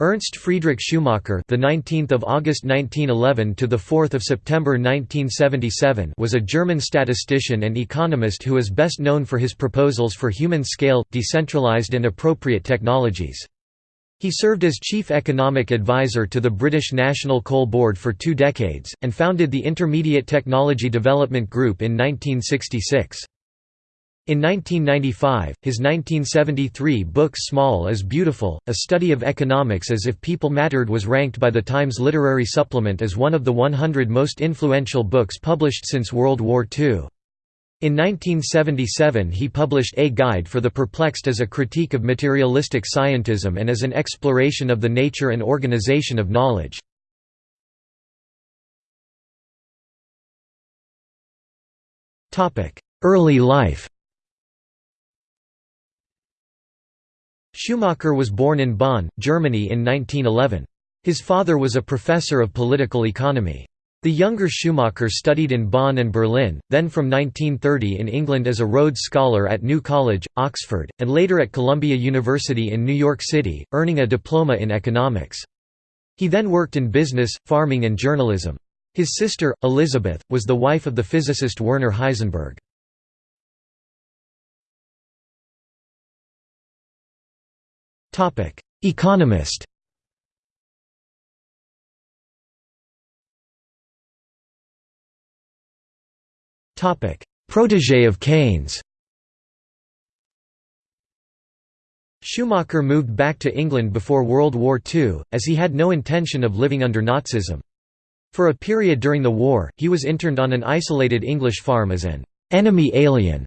Ernst Friedrich Schumacher, the 19th of August 1911 to the 4th of September 1977, was a German statistician and economist who is best known for his proposals for human-scale, decentralized and appropriate technologies. He served as chief economic advisor to the British National Coal Board for two decades, and founded the Intermediate Technology Development Group in 1966. In 1995, his 1973 book Small is Beautiful, A Study of Economics as If People Mattered was ranked by the Times Literary Supplement as one of the 100 most influential books published since World War II. In 1977 he published A Guide for the Perplexed as a critique of materialistic scientism and as an exploration of the nature and organization of knowledge. Early life Schumacher was born in Bonn, Germany in 1911. His father was a professor of political economy. The younger Schumacher studied in Bonn and Berlin, then from 1930 in England as a Rhodes Scholar at New College, Oxford, and later at Columbia University in New York City, earning a diploma in economics. He then worked in business, farming and journalism. His sister, Elizabeth, was the wife of the physicist Werner Heisenberg. Economist. Topic: Protégé of Keynes. Schumacher moved back to England before World War II, as he had no intention of living under Nazism. For a period during the war, he was interned on an isolated English farm as an «enemy alien»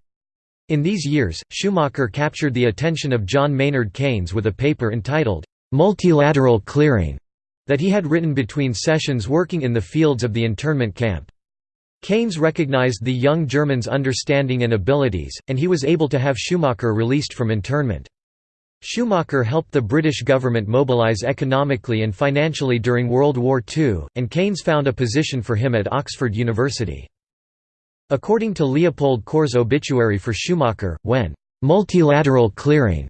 In these years, Schumacher captured the attention of John Maynard Keynes with a paper entitled, "'Multilateral Clearing' that he had written between sessions working in the fields of the internment camp. Keynes recognized the young German's understanding and abilities, and he was able to have Schumacher released from internment. Schumacher helped the British government mobilise economically and financially during World War II, and Keynes found a position for him at Oxford University. According to Leopold Kohr's obituary for Schumacher, when «multilateral clearing»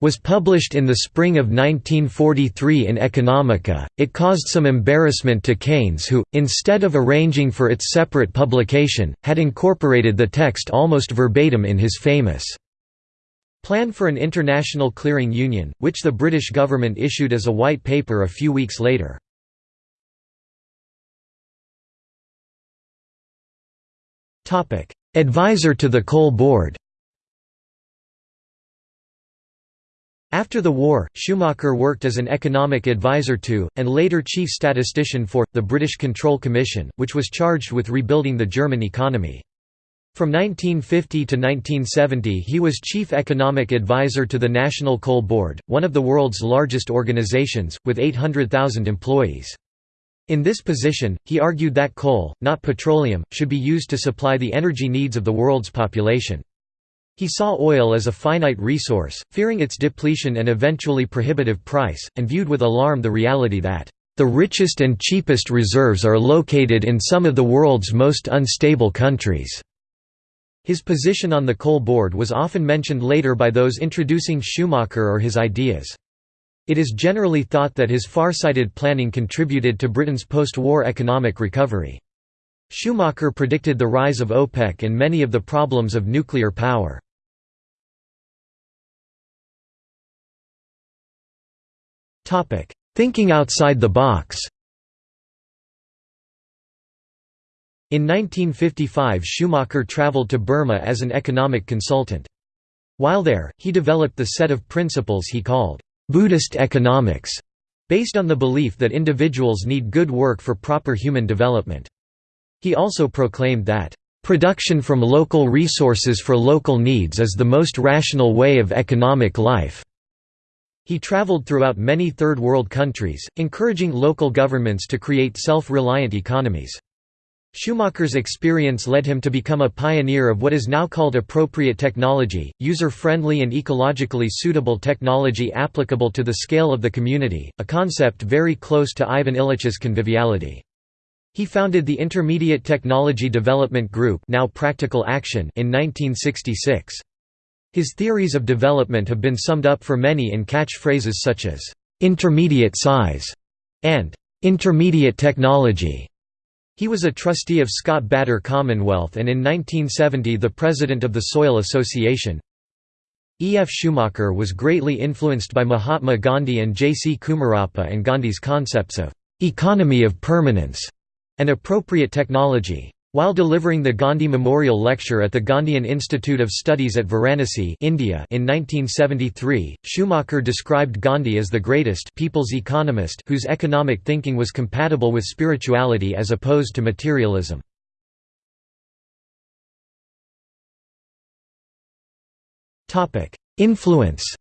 was published in the spring of 1943 in Economica, it caused some embarrassment to Keynes who, instead of arranging for its separate publication, had incorporated the text almost verbatim in his famous Plan for an International Clearing Union, which the British government issued as a white paper a few weeks later. Advisor to the Coal Board After the war, Schumacher worked as an economic advisor to, and later chief statistician for, the British Control Commission, which was charged with rebuilding the German economy. From 1950 to 1970 he was chief economic advisor to the National Coal Board, one of the world's largest organizations, with 800,000 employees. In this position, he argued that coal, not petroleum, should be used to supply the energy needs of the world's population. He saw oil as a finite resource, fearing its depletion and eventually prohibitive price, and viewed with alarm the reality that, "...the richest and cheapest reserves are located in some of the world's most unstable countries." His position on the coal board was often mentioned later by those introducing Schumacher or his ideas. It is generally thought that his far-sighted planning contributed to Britain's post-war economic recovery. Schumacher predicted the rise of OPEC and many of the problems of nuclear power. Thinking outside the box In 1955 Schumacher traveled to Burma as an economic consultant. While there, he developed the set of principles he called Buddhist economics, based on the belief that individuals need good work for proper human development. He also proclaimed that, "...production from local resources for local needs is the most rational way of economic life." He traveled throughout many Third World countries, encouraging local governments to create self-reliant economies. Schumacher's experience led him to become a pioneer of what is now called appropriate technology, user-friendly and ecologically suitable technology applicable to the scale of the community, a concept very close to Ivan Illich's conviviality. He founded the Intermediate Technology Development Group now Practical Action in 1966. His theories of development have been summed up for many in catchphrases such as, intermediate size and intermediate technology. He was a trustee of Scott Bader Commonwealth and in 1970 the president of the Soil Association. E. F. Schumacher was greatly influenced by Mahatma Gandhi and J. C. Kumarappa and Gandhi's concepts of «economy of permanence» and appropriate technology. While delivering the Gandhi Memorial Lecture at the Gandhian Institute of Studies at Varanasi India in 1973, Schumacher described Gandhi as the greatest people's economist whose economic thinking was compatible with spirituality as opposed to materialism. Influence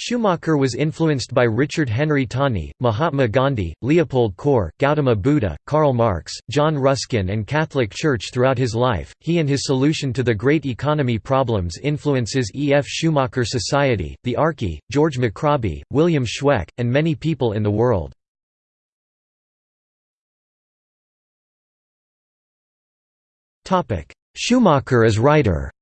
Schumacher was influenced by Richard Henry Tawney, Mahatma Gandhi, Leopold Kohr, Gautama Buddha, Karl Marx, John Ruskin and Catholic Church throughout his life. He and his solution to the great economy problems influences E. F. Schumacher Society, the Arche, George McRobie, William Schweck, and many people in the world. Schumacher as writer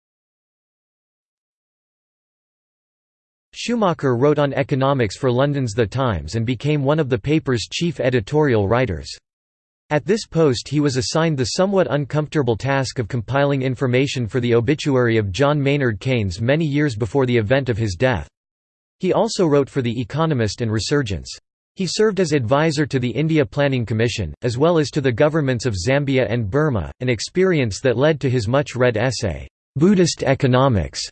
Schumacher wrote on economics for London's The Times and became one of the paper's chief editorial writers. At this post he was assigned the somewhat uncomfortable task of compiling information for the obituary of John Maynard Keynes many years before the event of his death. He also wrote for The Economist and Resurgence. He served as advisor to the India Planning Commission, as well as to the governments of Zambia and Burma, an experience that led to his much-read essay, "'Buddhist Economics'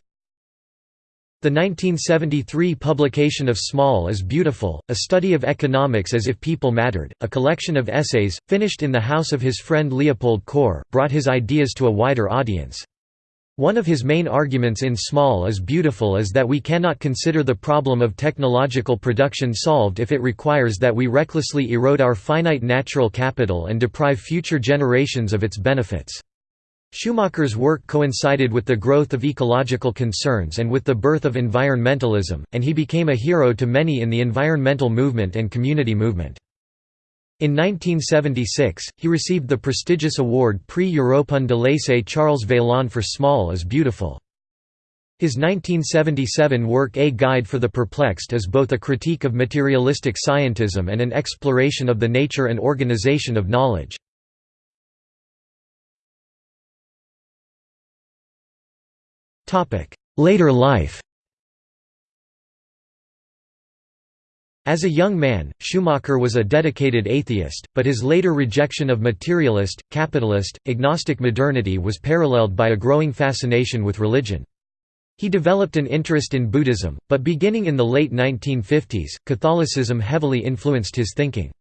The 1973 publication of Small is Beautiful, a study of economics as if people mattered, a collection of essays, finished in the house of his friend Leopold Kohr, brought his ideas to a wider audience. One of his main arguments in Small is Beautiful is that we cannot consider the problem of technological production solved if it requires that we recklessly erode our finite natural capital and deprive future generations of its benefits. Schumacher's work coincided with the growth of ecological concerns and with the birth of environmentalism, and he became a hero to many in the environmental movement and community movement. In 1976, he received the prestigious award Prix Européen de l'Essai Charles Veillon for Small is Beautiful. His 1977 work A Guide for the Perplexed is both a critique of materialistic scientism and an exploration of the nature and organization of knowledge. Later life As a young man, Schumacher was a dedicated atheist, but his later rejection of materialist, capitalist, agnostic modernity was paralleled by a growing fascination with religion. He developed an interest in Buddhism, but beginning in the late 1950s, Catholicism heavily influenced his thinking.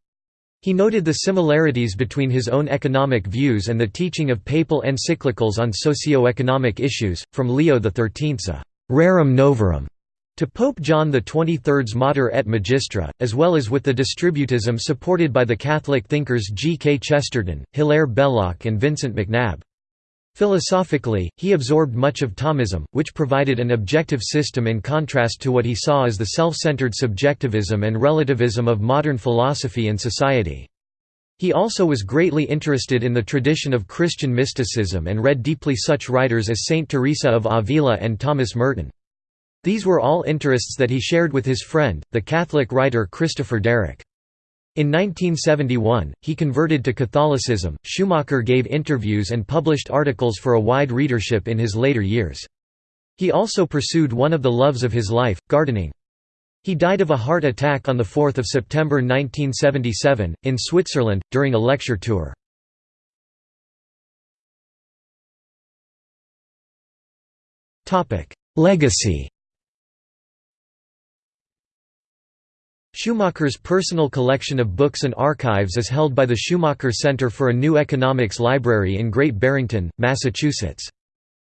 He noted the similarities between his own economic views and the teaching of papal encyclicals on socio-economic issues, from Leo XIII's uh, Rerum Novarum to Pope John XXIII's Mater et Magistra, as well as with the distributism supported by the Catholic thinkers G. K. Chesterton, Hilaire Belloc and Vincent McNabb. Philosophically, he absorbed much of Thomism, which provided an objective system in contrast to what he saw as the self-centered subjectivism and relativism of modern philosophy and society. He also was greatly interested in the tradition of Christian mysticism and read deeply such writers as Saint Teresa of Avila and Thomas Merton. These were all interests that he shared with his friend, the Catholic writer Christopher Derrick. In 1971, he converted to Catholicism. Schumacher gave interviews and published articles for a wide readership in his later years. He also pursued one of the loves of his life, gardening. He died of a heart attack on 4 September 1977, in Switzerland, during a lecture tour. Legacy Schumacher's personal collection of books and archives is held by the Schumacher Center for a New Economics Library in Great Barrington, Massachusetts.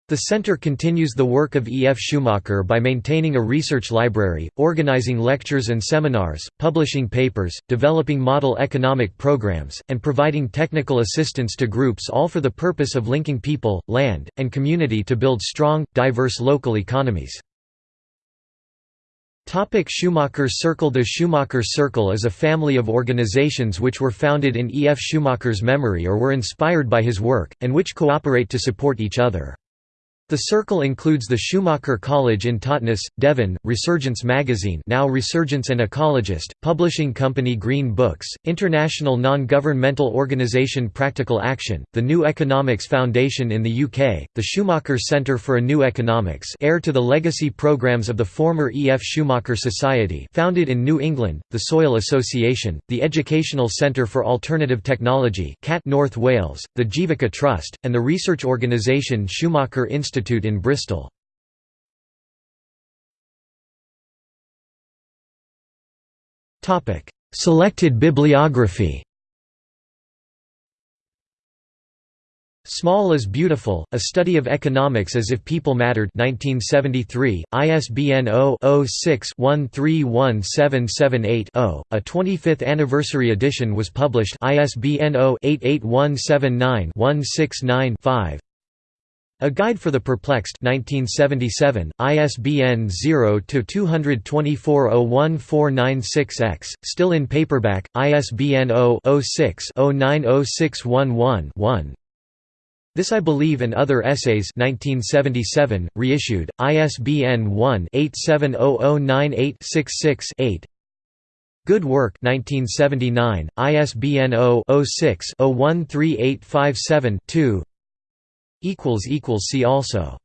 The center continues the work of E. F. Schumacher by maintaining a research library, organizing lectures and seminars, publishing papers, developing model economic programs, and providing technical assistance to groups all for the purpose of linking people, land, and community to build strong, diverse local economies. Topic Schumacher Circle The Schumacher Circle is a family of organizations which were founded in E. F. Schumacher's memory or were inspired by his work, and which cooperate to support each other. The circle includes the Schumacher College in Totnes, Devon, Resurgence magazine now Resurgence and Ecologist, publishing company Green Books, international non-governmental organisation Practical Action, the New Economics Foundation in the UK, the Schumacher Centre for a New Economics heir to the legacy programmes of the former E. F. Schumacher Society founded in New England, the Soil Association, the Educational Centre for Alternative Technology CAT North Wales, the Jeevika Trust, and the research organisation Schumacher Institute Institute in Bristol. Selected bibliography Small is Beautiful, A Study of Economics as if People Mattered 1973, ISBN 0-06-131778-0. A 25th anniversary edition was published ISBN 0-88179-169-5. A Guide for the Perplexed 1977, ISBN 0-224-01496-X, still in paperback, ISBN 0-06-090611-1. This I Believe and Other Essays 1977, reissued, ISBN 1-870098-66-8 Good Work 1979, ISBN 0-06-013857-2 See also